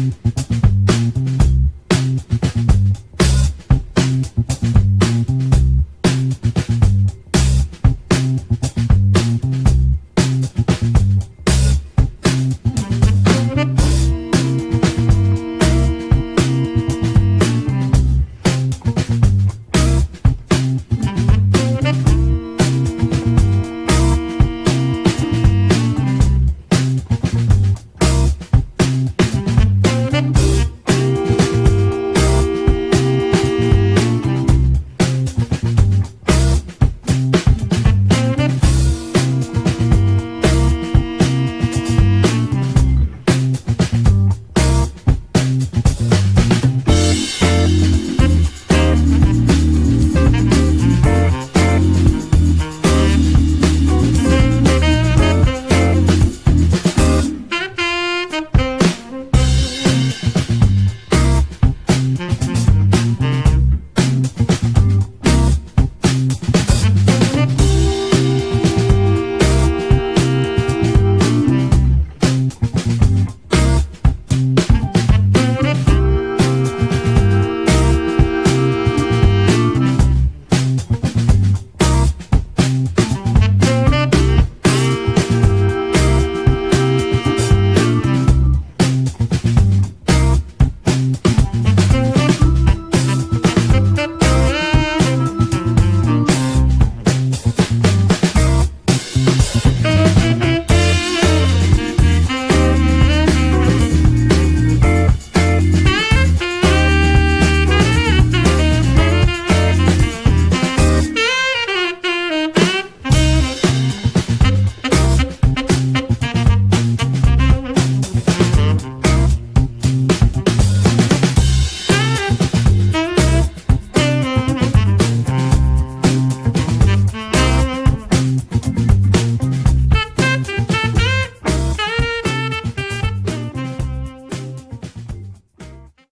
Mm-hmm.